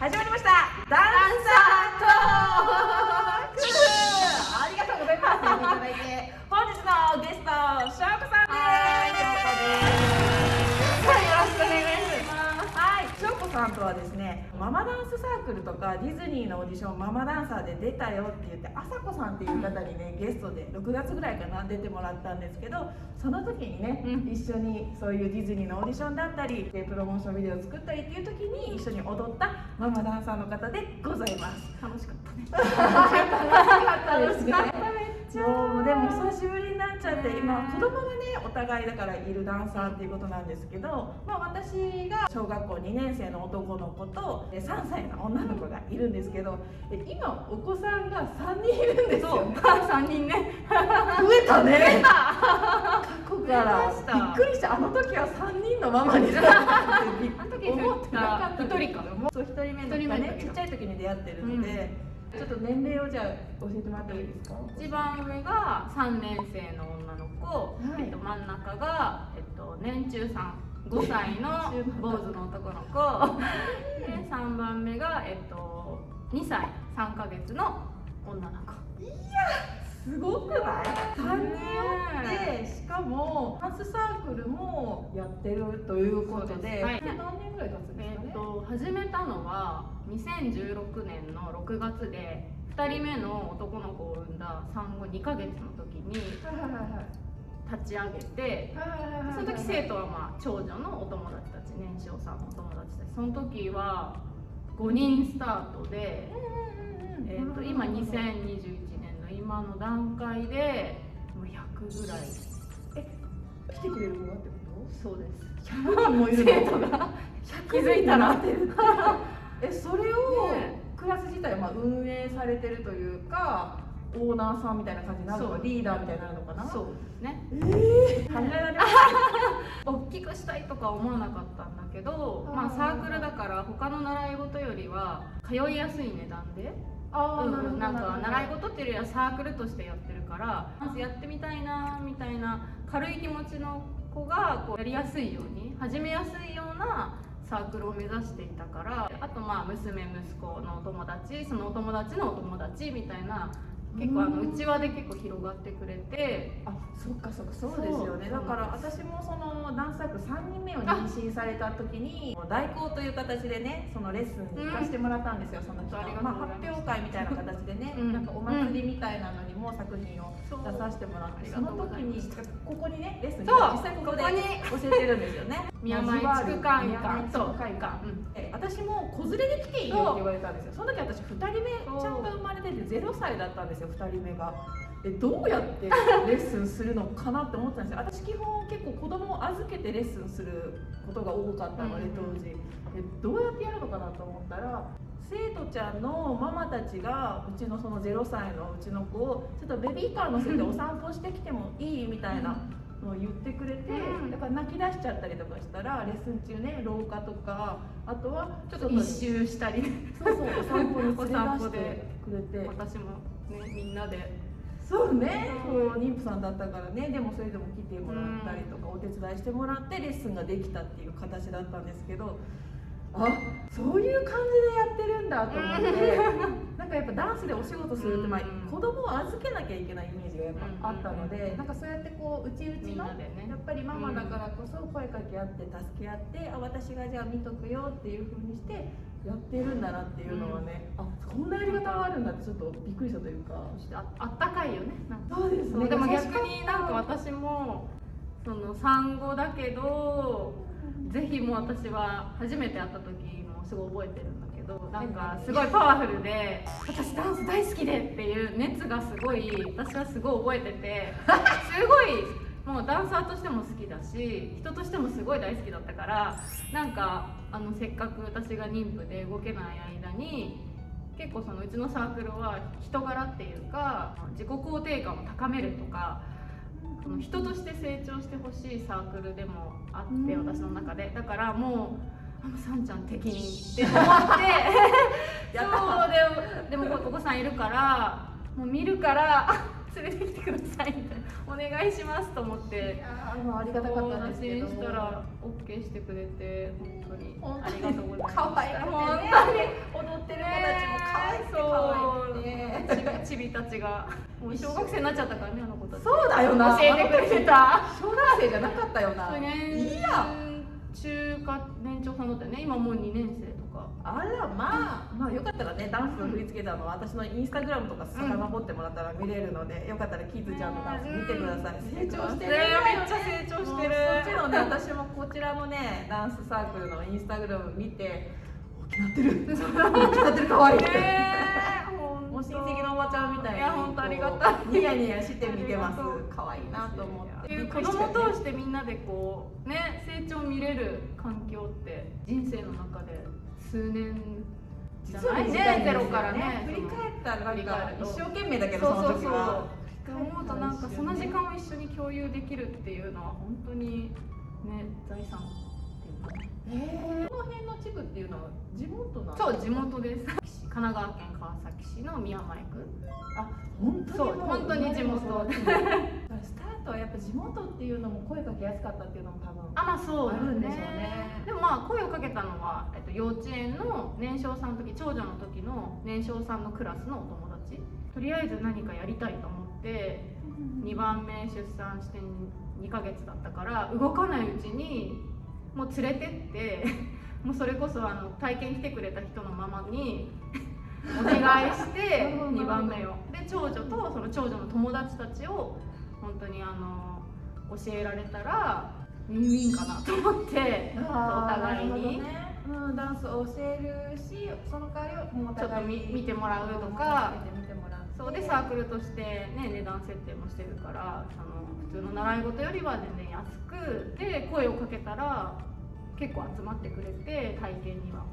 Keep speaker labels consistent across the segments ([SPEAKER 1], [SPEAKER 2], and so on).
[SPEAKER 1] 始まりました。ダンサートーク。ありがとうございます。本日のゲストしょうこさんです。はいよろしくお願いしますはいしょうこさんとはですねママダンスサークルとかディズニーのオーディションママダンサーで出たよって言ってあさこさんっていう方にねゲストで6月ぐらいかな出てもらったんですけどその時にね、
[SPEAKER 2] うん。
[SPEAKER 1] 一緒にそういうディズニーのオーディションだったりでプロモーションビデオを作ったりっていう時に一緒に踊ったママダンサーの方でございます。
[SPEAKER 2] 楽しかったね。
[SPEAKER 1] 楽しかったですねそうでも久しぶりになっちゃって今子供がねお互いだからいるダンサーっていうことなんですけど、まあ、私が小学校2年生の男の子とえ3歳の女の子がいるんですけどえ今お子さんが3人いるんですよ。
[SPEAKER 2] そう。三人 ね。
[SPEAKER 1] 増えたね。過去から。びっくりしたあの時は3人のママになったって思ってなかった。
[SPEAKER 2] 一人か
[SPEAKER 1] そう1人目のねちっちゃい時に出会ってるので、ちょっと年齢をじゃあ教えてもらってもいいですか？
[SPEAKER 2] 一番上が三年生の女の子、
[SPEAKER 1] はい。
[SPEAKER 2] えっと、真ん中が、えっと、年中さん。5歳の坊主の男の子。で3番目が、えっと、2歳。3ヶ月の女の子
[SPEAKER 1] すごくない ?3 人おってしかもダンスサークルもやってるということで
[SPEAKER 2] はい。
[SPEAKER 1] 何年ぐらい経つんです
[SPEAKER 2] え
[SPEAKER 1] かね？
[SPEAKER 2] っと始めたのは2016年の6月で2人目の男の子を産んだ産後2ヶ月の時に立ち上げてその時生徒はまあ長女のお友達たち年少さんのお友達たちその時は5人スタートで、えー、と今2021年の今の段階でもう100ぐらい。
[SPEAKER 1] 来てくれる子がってこ
[SPEAKER 2] そうです。
[SPEAKER 1] と100人もいるの
[SPEAKER 2] 生徒が？気づいたら。
[SPEAKER 1] 100人になってるってえそれを
[SPEAKER 2] ね
[SPEAKER 1] クラス自体はまあ運営されてるというかオーナーさんみたいな感じになるのか
[SPEAKER 2] そう。
[SPEAKER 1] リーダーみたいになるのかな？
[SPEAKER 2] そうですね。
[SPEAKER 1] ええ考えられます。
[SPEAKER 2] 大きくしたいとか思わなかったんだけどまあサークルだから他の習い事よりは通いやすい値段で
[SPEAKER 1] あ
[SPEAKER 2] うんうんなんか習い
[SPEAKER 1] 事
[SPEAKER 2] 事っていうよりはサークルとしてやってるからまずやってみたいなみたいな軽い気持ちの子がこうやりやすいように始めやすいようなサークルを目指していたからあとまあ娘息子のお友達そのお友達のお友達みたいな結構あの
[SPEAKER 1] うん
[SPEAKER 2] 内輪で結構広がってくれて。
[SPEAKER 1] あそっかそっか。そうですよね。だ。から私もそのダンスサークル3人目を妊娠された時に代行という形でねそのレッスンに行かせてもらったんですよ、その期
[SPEAKER 2] あり
[SPEAKER 1] 間、まあ、発表会みたいな形でね、
[SPEAKER 2] うん。
[SPEAKER 1] なんかお祭りみたいなのにも作品を出させてもらって、その時にここにねレッスン実際ここで教えてるんですよね
[SPEAKER 2] 宮前地区会館
[SPEAKER 1] 地区会館え私も子連れで来ていいよって言われたんですよ。その時私2人目ちゃんが生まれてて0歳だったんですよ。2人目が。えどうやってレッスンするのかなって思ってたんですよ。私基本結構子供を預けてレッスンすることが多かったので
[SPEAKER 2] うん
[SPEAKER 1] 当時。えどうやってやるのかなと思ったら生徒ちゃんのママたちがうちのその0歳のうちの子をちょっとベビーカー乗せてお散歩してきてもいいみたいなのを言ってくれて、
[SPEAKER 2] うん。
[SPEAKER 1] だから泣き出しちゃったりとかしたらレッスン中ね廊下とかあとは
[SPEAKER 2] ちょっと一周したり。
[SPEAKER 1] そうそう。お散歩に連れ出してくれて。
[SPEAKER 2] 私もねみんなで。
[SPEAKER 1] そうね。妊婦さんだったからね。でもそれでも来てもらったりとか、お手伝いしてもらってレッスンができたっていう形だったんですけどあそういう感じでやってるんだと思って。なんかやっぱダンスでお仕事するって、まあ
[SPEAKER 2] うん、
[SPEAKER 1] 子供を預けなきゃいけないイメージがやっぱあったので、
[SPEAKER 2] うん
[SPEAKER 1] なんかそうやってこううちうちの
[SPEAKER 2] ね。
[SPEAKER 1] やっぱりママだからこそ声かけ合って助け合ってあ私がじゃあ見とくよっていう風にしてやってるんだなっていうのはね、あこんなやり方があるんだってちょっとびっくりしたというか。
[SPEAKER 2] ああったかいよねなんか。
[SPEAKER 1] そうです
[SPEAKER 2] そうでも逆になんか私もその産後だけどぜひもう私は初めて会った時もすごい覚えてるんだけどなんかすごいパワフルで私ダンス大好きでっていう熱がすごい私はすごい覚えててすごいもうダンサーとしても好きだし人としてもすごい大好きだったからなんかあのせっかく私が妊婦で動けない間に結構そのうちのサークルは人柄っていうか自己肯定感を高めるとかその人として成長してほしいサークルでもあって
[SPEAKER 1] うん。
[SPEAKER 2] 私の中で。だからもうあもうさんちゃん適任って思って。
[SPEAKER 1] やった
[SPEAKER 2] そうでもでもお子さんいるからもう見るから連れてきてくださいみたいなお願いしますと思って。
[SPEAKER 1] あありがたかったんですけど
[SPEAKER 2] したら OK してくれて本当に。ありがとうございます。
[SPEAKER 1] 可愛ら
[SPEAKER 2] 本当に。踊ってる子たち
[SPEAKER 1] も可愛いそう。可愛
[SPEAKER 2] いちびたちが。もう小学生になっちゃったからねあの子たち。
[SPEAKER 1] そうだよな。
[SPEAKER 2] 教えてくれてた。
[SPEAKER 1] 小学生じゃなかったよな、
[SPEAKER 2] ね、
[SPEAKER 1] いいや。
[SPEAKER 2] 中華年長さんだったよね。今もう2年生。
[SPEAKER 1] あらまあまあよかったらねダンス振り付けたのは私のインスタグラムとか遡ってもらったら見れるので、よかったらキッズちゃんのダンス見てください、成長してる。
[SPEAKER 2] ねめっちゃ成長してる。
[SPEAKER 1] もちのね私もこちらのねダンスサークルのインスタグラム見て大きなってる。大きなってる可愛いって、
[SPEAKER 2] ね
[SPEAKER 1] もう親戚のおばちゃんみたいに
[SPEAKER 2] いや本当ありがたい。
[SPEAKER 1] ニヤニヤして見てます。可愛いなと思って。
[SPEAKER 2] 子供通してみんなでこうね成長見れる環境って人生の中で数年じゃないね。ゼロからね。
[SPEAKER 1] 振り返ったらなんか一生懸命だけどそ
[SPEAKER 2] そうそうそう。
[SPEAKER 1] の時は
[SPEAKER 2] 思うとなんかその時間を一緒に共有できるっていうのは本当にね財産っていうか。ね
[SPEAKER 1] えー。この辺の地区っていうのは地元なん
[SPEAKER 2] そう地元です。神奈川県川崎市の宮前区。
[SPEAKER 1] あ本当に
[SPEAKER 2] 本当に地元。
[SPEAKER 1] スタートはやっぱ地元っていうのも声かけやすかったっていうのも多分
[SPEAKER 2] あまあそうだ
[SPEAKER 1] あるんでしょうね。
[SPEAKER 2] でもまあ声をかけたのは、えっと、幼稚園の年少さんの時長女の時の年少さんのクラスのお友達。とりあえず何かやりたいと思って2番目出産して2ヶ月だったから動かないうちにもう連れてって。もうそれこそあの体験来てくれた人のママに。お願いして
[SPEAKER 1] なるほど
[SPEAKER 2] 2番目を。で長女とその長女の友達たちを本当にあの教えられたらウィンウィンかなと思って。お互いに。
[SPEAKER 1] うん、ダンスを教えるしその代わりをもうお互いに。
[SPEAKER 2] ちょっと見見てもらうとかそうでサークルとして、ね、値段設定もしてるからその普通の習い事よりは全然安くで声をかけたら結構集まってくれて体験には。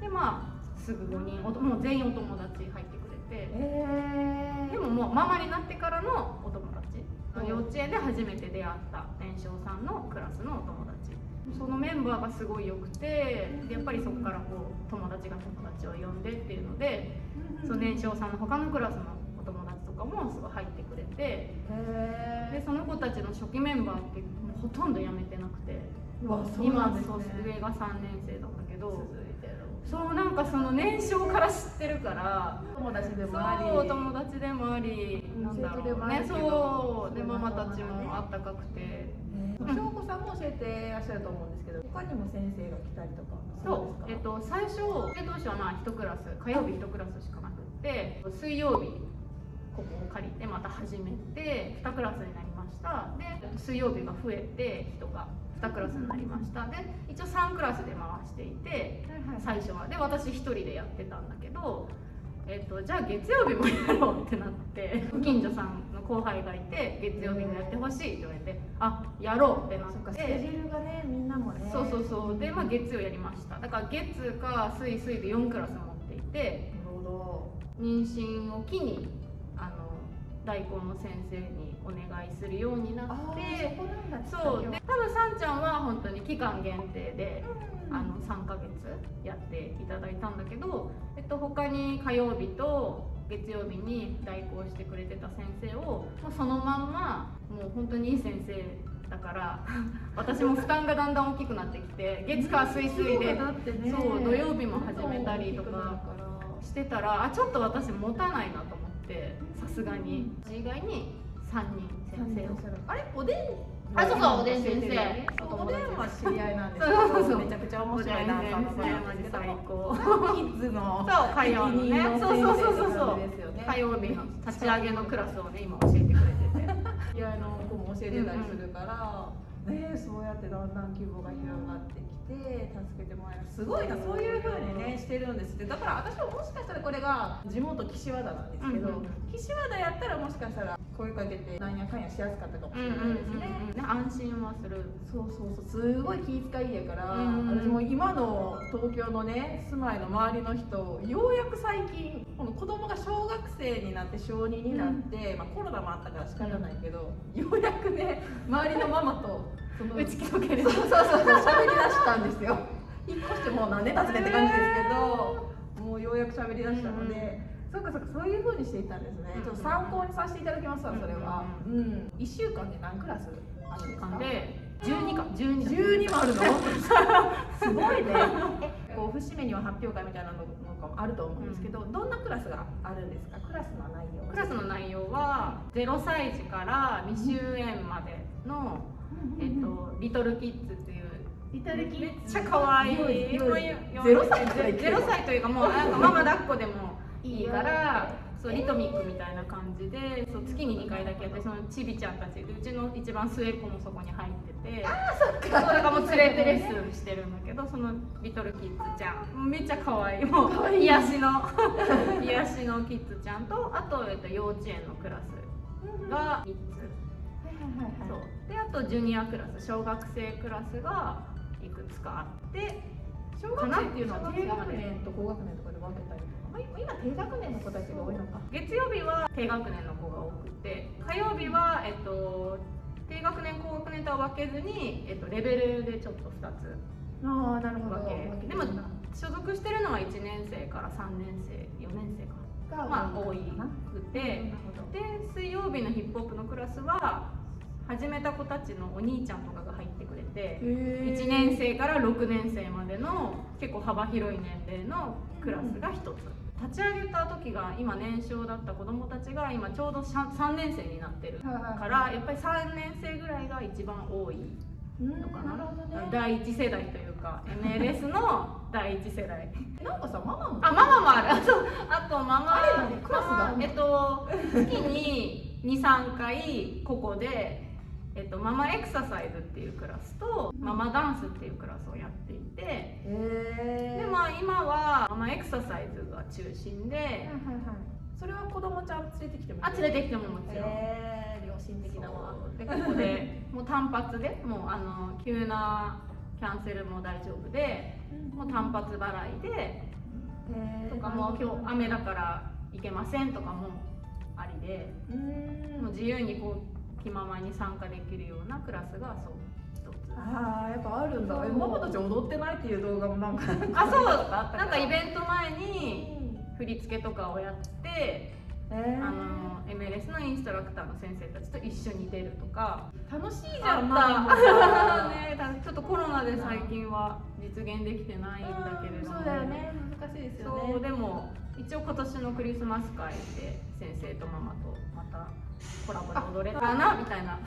[SPEAKER 2] でまあすぐ5人おともう全員お友達入ってくれて。
[SPEAKER 1] え
[SPEAKER 2] でももうママになってからのお友達。
[SPEAKER 1] うん
[SPEAKER 2] 幼稚園で初めて出会った年少さんのクラスのお友達。そのメンバーがすごい良くてでやっぱりそこからこう友達が友達を呼んでっていうのでその年少さんの他のクラスのとかもすごい入ってくれて
[SPEAKER 1] へ
[SPEAKER 2] でその子たちの初期メンバーってもうほとんど辞めてなくて
[SPEAKER 1] うわそう
[SPEAKER 2] 今
[SPEAKER 1] なんです
[SPEAKER 2] そう
[SPEAKER 1] ね
[SPEAKER 2] 上が3年生なんだけど
[SPEAKER 1] 続いてる
[SPEAKER 2] そうなんかその年少から知ってるから
[SPEAKER 1] 友達でもあり。
[SPEAKER 2] そう友達でもありなんだろうね。そうでママたちもあったかくて。
[SPEAKER 1] 京子さんも教えてらっしゃると思うんですけど他にも先生が来たりとか
[SPEAKER 2] そうえっと最初で当初はまあ1クラス火曜日1クラスしかなくって水曜日ここを借りてまた始めて2クラスになりました。で水曜日が増えて人が2クラスになりました。で一応3クラスで回していて最初は。で私1人でやってたんだけど、えっと、じゃあ月曜日もやろうってなってご近所さんの後輩がいて月曜日もやってほしいって言われてあやろうってな
[SPEAKER 1] そっかスケジュールがねみんなもね。
[SPEAKER 2] そうそうそう。で、まあ、月曜やりました。だから月か水水で4クラス持っていて
[SPEAKER 1] なるほど。
[SPEAKER 2] 妊娠を機にあの大根の先生にお願いするようになって
[SPEAKER 1] そ
[SPEAKER 2] うで多分さんちゃんは本当に期間限定で
[SPEAKER 1] うん
[SPEAKER 2] あの3ヶ月やっていただいたんだけど、えっと、他に火曜日と月曜日に代行してくれてた先生をもうそのまんまもう本当にいい先生だから 私も負担がだんだん大きくなってきて月火水水でそう土曜日も始めたりとかしてたらあちょっと私持たないなと思ってさすがに。以外に3人先生を
[SPEAKER 1] あれ？おでん
[SPEAKER 2] あそうそうおでん先生？
[SPEAKER 1] おでんは知り合いなんです。
[SPEAKER 2] そうそうそう。
[SPEAKER 1] めちゃくちゃ面白いダンサーの方なんですけど
[SPEAKER 2] 最高
[SPEAKER 1] キッズの
[SPEAKER 2] そう火曜のね。そうそうそうそう
[SPEAKER 1] 先生って感じですよね
[SPEAKER 2] 火曜日の立ち上げのクラスをね今教えてくれてて。
[SPEAKER 1] 知り合いの子も教えてたりするから、ねそうやってだんだん規模が広がってきて助けてもらえる。すごいなそういう風にねしてるんですって。だから私はもしかしたらこれが地元岸和田なんですけど、
[SPEAKER 2] うんうん。
[SPEAKER 1] 岸和田やったらもしかしたら声かけてなんやかんやしやすかったかもしれないですね、
[SPEAKER 2] ね安心はする。
[SPEAKER 1] そうそうそう。すごい気遣いやから、
[SPEAKER 2] うん
[SPEAKER 1] 私も今の東京のね住まいの周りの人ようやく最近この子供が小学生になって小2になって、まあ、コロナもあったから仕方ないけど、ようやくね周りのママとその
[SPEAKER 2] 打ち解ける
[SPEAKER 1] そうそうそう喋り出したんですよ。引っ越してもう何年経つねって感じですけど もうようやく喋り出したので、そうかそうかそういう風にしていったんですね、
[SPEAKER 2] うん。
[SPEAKER 1] ちょっと参考にさせていただきますわそれは、うん。1週間で何クラスあるんですか？
[SPEAKER 2] 間で？12か。12だ
[SPEAKER 1] 12もあるの？すごいね。えこう節目には発表会みたいなのもあると思うんですけど、どんなクラスがあるんですか？クラスの内容
[SPEAKER 2] クラスの内容は0歳児から未就園までの、えっと、リトルキッズっていう
[SPEAKER 1] リトルキ
[SPEAKER 2] めっちゃ可愛い。
[SPEAKER 1] ゼロ歳
[SPEAKER 2] ゼロ歳というかもうなんかママ抱っこでもいいから
[SPEAKER 1] よ
[SPEAKER 2] そうリトミックみたいな感じでそう月に2回だけやってそのちびちゃんたちうちの一番末っ子もそこに入ってて
[SPEAKER 1] あそっ
[SPEAKER 2] そうだからもう連れてレッスンしてるんだけどそのリトルキッズちゃんめっちゃ可愛いもう癒しの 癒しのキッズちゃんとあと、えっと、幼稚園のクラスが3つ。そう。であとジュニアクラス小学生クラスがいくつかあって
[SPEAKER 1] 小学生っていうのは低学年と高学年とかで分けたり今低学年の子たちが多いのか。
[SPEAKER 2] 月曜日は低学年の子が多くて火曜日は、えっと、低学年高学年とは分けずに、えっと、レベルでちょっと2つ
[SPEAKER 1] ああなるほど。
[SPEAKER 2] 分け。でも所属してるのは1年生から3年生4年生か。まあ多いくて。で水曜日のヒップホップのクラスは始めた子たちのお兄ちゃんとかが入ってくれて1年生から6年生までの結構幅広い年齢のクラスが1つ立ち上げた時が今年少だった子どもたちが今ちょうど 3, 年生になってるからやっぱり3年生ぐらいが一番多いのかな。
[SPEAKER 1] ね。
[SPEAKER 2] 第一世代というか MLS の第一世代。
[SPEAKER 1] なんかさママも。
[SPEAKER 2] あママもある。あとあとママ
[SPEAKER 1] あれ何クラスが
[SPEAKER 2] えっと月に23回ここでえっと、ママエクササイズっていうクラスとママダンスっていうクラスをやっていて
[SPEAKER 1] へ
[SPEAKER 2] でまあ今はママエクササイズが中心で
[SPEAKER 1] はいはいはい。それは子供ちゃん連れてきても
[SPEAKER 2] あ連れてきてももちろん。
[SPEAKER 1] へえ良心的だわ。
[SPEAKER 2] でここでもう単発でもうあの急なキャンセルも大丈夫でもう単発払いでとかもう今日雨だから行けませんとかもありで
[SPEAKER 1] うん。
[SPEAKER 2] もう自由にこう気ままに参加できるようなクラスがそう
[SPEAKER 1] ああやっぱあるんだ。えママたち踊ってないっていう動画もなんか
[SPEAKER 2] あそう
[SPEAKER 1] あった。
[SPEAKER 2] なんかイ
[SPEAKER 1] ン
[SPEAKER 2] ベント前に振り付けとかをやって
[SPEAKER 1] え
[SPEAKER 2] あの MLS のインストラクターの先生たちと一緒に出るとか。
[SPEAKER 1] 楽しいじゃんママ
[SPEAKER 2] たね。だちょっとコロナで最近は実現できてないんだけれども。
[SPEAKER 1] そうだよね。難しいですよね。
[SPEAKER 2] そうでも一応今年のクリスマス会で先生とママとまたコラボで踊れたらなみたいな。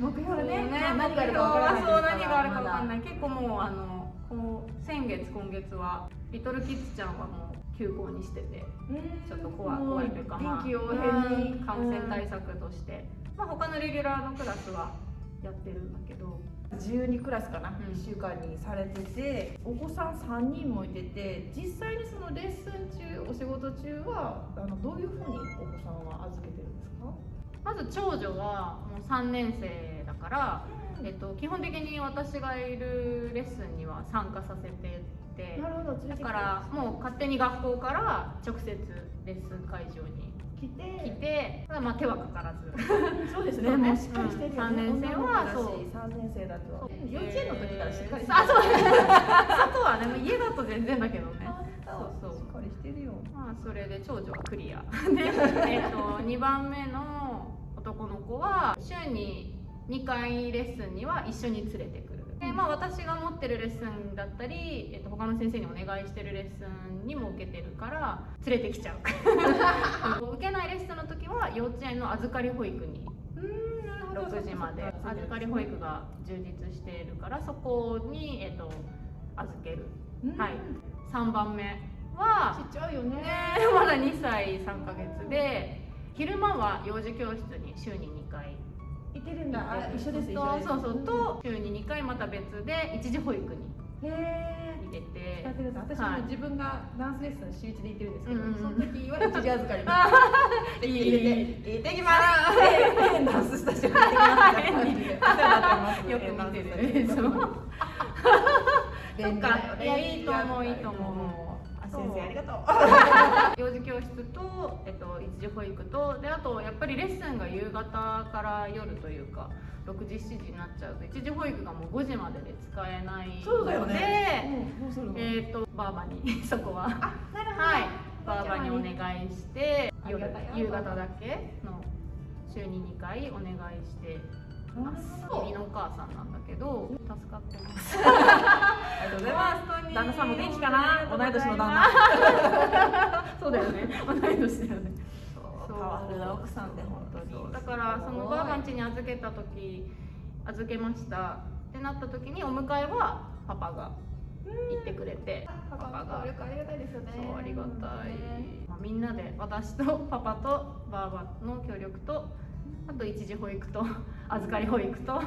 [SPEAKER 1] 目標ね。
[SPEAKER 2] ね。
[SPEAKER 1] 何があるか分からない。です
[SPEAKER 2] そう何があるか分かん
[SPEAKER 1] い
[SPEAKER 2] ない。結構もうあのこう先月今月はリトルキッズちゃんはもう休校にしててちょっと怖い怖いというか、まあ、感染対策として、まあ、他のレギュラーのクラスはやってるんだけど
[SPEAKER 1] 12クラスかな、
[SPEAKER 2] ん。
[SPEAKER 1] 1週間にされててお子さん3人もいてて実際にそのレッスン中お仕事中はあのどういうふうにお子さんは預けてるんですか、
[SPEAKER 2] まず長女はもう3年生だから、えっと、基本的に私がいるレッスンには参加させてて。だからもう勝手に学校から直接レッスン会場に
[SPEAKER 1] 来て
[SPEAKER 2] 来てただまあ手はかからず。
[SPEAKER 1] そうですね。もうしっかりしてるよね、
[SPEAKER 2] うん。三年生はそう。
[SPEAKER 1] 3年生だと。幼稚園の時からしっかりして
[SPEAKER 2] あそう。外はね家だと全然だけどね。
[SPEAKER 1] そうそう。しっかりしてるよ。
[SPEAKER 2] まあそれで長女はクリア。で、えっと2番目の男の子は週に2回レッスンには一緒に連れてく。るで、まあ、私が持ってるレッスンだったり、えっと他の先生にお願いしてるレッスンにも受けてるから連れてきちゃう。受けないレッスンの時は幼稚園の預かり保育に。
[SPEAKER 1] うんなるほど。
[SPEAKER 2] 6時まで。預かり保育が充実しているからそこに、えっと預ける。
[SPEAKER 1] うん。
[SPEAKER 2] はい。3番目は
[SPEAKER 1] ちっちゃいよね。
[SPEAKER 2] ねまだ2歳3ヶ月で昼間は幼児教室に週に2回
[SPEAKER 1] いてるんだ。あ一緒です一
[SPEAKER 2] とそうそう。と週に2回また別で一時保育に
[SPEAKER 1] へえ
[SPEAKER 2] 入れて。
[SPEAKER 1] 使ってるんだ私
[SPEAKER 2] はい。
[SPEAKER 1] も自分がダンスレッスン週一で行ってるんですけど、その時は一時預かり
[SPEAKER 2] いい
[SPEAKER 1] 入れて行ってきます。でダンススタジオ行って
[SPEAKER 2] よく見てる。そっか。いやいいと思ういいと思う。
[SPEAKER 1] あ先生ありがとう。
[SPEAKER 2] 幼児教室と、えっと、一時保育とであとやっぱりレッスンが夕方から夜というか6時7時になっちゃうと一時保育がもう5時までで使えないので
[SPEAKER 1] そうだよね。
[SPEAKER 2] えっ、とバーバに そこは。
[SPEAKER 1] あなるほど。
[SPEAKER 2] はい。バーバにお願いして夜夕方だけの週に2回お願いしてます
[SPEAKER 1] なるほど
[SPEAKER 2] 義理のお母さんなんだけど助かってます。
[SPEAKER 1] ありがとうございます。旦那さんも元気かな？同い年の旦那。
[SPEAKER 2] そうだよね。同い年だよね。
[SPEAKER 1] パワフルな奥さんで本当に。
[SPEAKER 2] だからそのばあばん家に預けた時預けました。ってなった時にお迎えはパパが行ってくれて
[SPEAKER 1] パパが。ありがたいですよね。
[SPEAKER 2] そうありがたい、まあ、みんなで私とパパとばあばの協力とあと一時保育と 預かり保育と。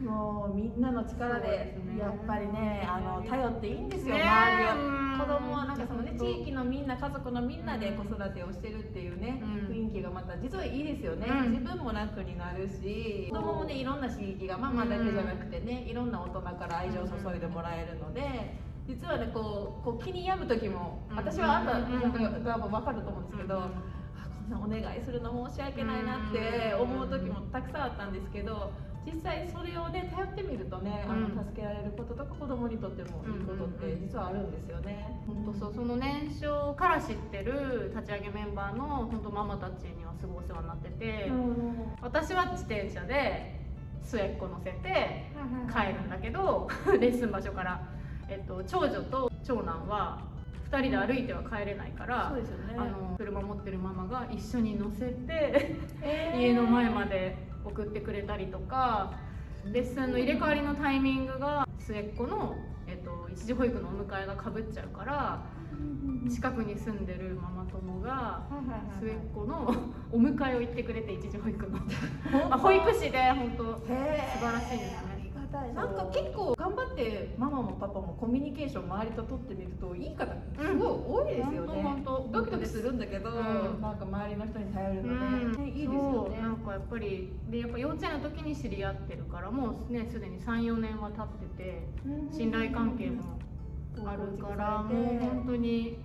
[SPEAKER 1] もうみんなの力
[SPEAKER 2] で
[SPEAKER 1] やっぱりねあの頼っていいんですよ、
[SPEAKER 2] ね。
[SPEAKER 1] 周り
[SPEAKER 2] うん。
[SPEAKER 1] を子供はなんかそのね地域のみんな家族のみんなで子育てをしてるっていうね、
[SPEAKER 2] うん。
[SPEAKER 1] 雰囲気がまた実はいいですよね、
[SPEAKER 2] うん。
[SPEAKER 1] 自分も楽になるし子供もねいろんな刺激がママだけじゃなくてねいろんな大人から愛情を注いでもらえるので実はねこうこう気に病む時も
[SPEAKER 2] うん。
[SPEAKER 1] 私はあん。た
[SPEAKER 2] うん。
[SPEAKER 1] なんか多分分かると思うんですけど、お願いするの申し訳ないなって思う時もたくさんあったんですけど実際それをね頼ってみるとね、あの
[SPEAKER 2] うん。
[SPEAKER 1] 助けられることとか子供にとってもいいことって実はあるんですよね。
[SPEAKER 2] 本当そう。その年少から知ってる立ち上げメンバーの本当ママたちにはすごいお世話になってて、私は自転車で末っ子乗せて帰るんだけど レッスン場所から、えっと、長女と長男は2人で歩いては帰れないから、
[SPEAKER 1] そうですよね。
[SPEAKER 2] あの車持ってるママが一緒に乗せて
[SPEAKER 1] えー。
[SPEAKER 2] 家の前まで送ってくれたりとかレッスンの入れ替わりのタイミングが末っ子の、えっと、一時保育のお迎えがかぶっちゃうから近くに住んでるママ友が末っ子の お迎えを行ってくれて一時保育の。あ保育士で本当素晴らしいですね
[SPEAKER 1] たいな。んか結構頑張ってママもパパもコミュニケーション周りと取ってみるといい方すごい多いですよね。
[SPEAKER 2] 本当本当
[SPEAKER 1] ドキドキするんだけど、
[SPEAKER 2] うん。
[SPEAKER 1] なんか周りの人に頼るの
[SPEAKER 2] うん。
[SPEAKER 1] で、ねいいですよね。
[SPEAKER 2] なんかやっぱりでやっぱ幼稚園の時に知り合ってるからもうねすでに34年は経ってて信頼関係もあるからもう本当に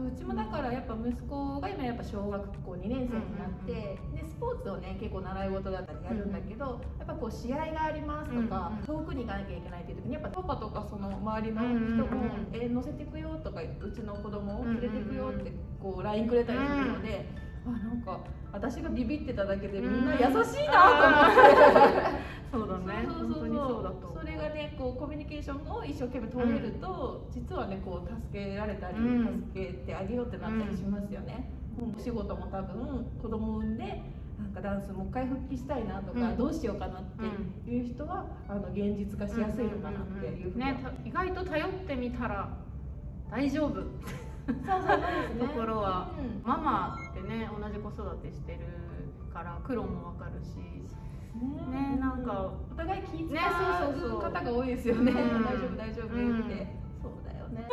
[SPEAKER 1] そううちもだからやっぱ息子が今やっぱ小学校2年生になって、でスポーツをね結構習い事だったりやるんだけど、やっぱこう試合がありますとか、
[SPEAKER 2] うん
[SPEAKER 1] 遠くに行かなきゃいけないっていう時にやっぱパパとかその周りの人も
[SPEAKER 2] うんうんうん「
[SPEAKER 1] え乗せてくよ」とかうちの子供を連れてくよってこう LINE くれたりするので、あなんか私がビビってただけでみんな優しいなと思って。
[SPEAKER 2] そうだね。
[SPEAKER 1] そうそうそう。
[SPEAKER 2] そ
[SPEAKER 1] れがねこうコミュニケーションを一生懸命取れると、実はねこう助けられたり、
[SPEAKER 2] うん。
[SPEAKER 1] 助けてあげようってなったりしますよね、うん。お仕事も多分子供産んでなんかダンスもう一回復帰したいなとか、
[SPEAKER 2] うん。
[SPEAKER 1] どうしようかなっていう人は、あの現実化しやすいのかなっていうふうには、
[SPEAKER 2] ねた意外と頼ってみたら大丈夫。
[SPEAKER 1] そうそうそうですね。
[SPEAKER 2] ところは
[SPEAKER 1] うん。
[SPEAKER 2] ママってね同じ子育てしてるから苦労もわかるしね。なんか
[SPEAKER 1] お互い気遣う。方が多いですよね、
[SPEAKER 2] うん。
[SPEAKER 1] 大丈夫大丈夫って、
[SPEAKER 2] うん。
[SPEAKER 1] そうだよね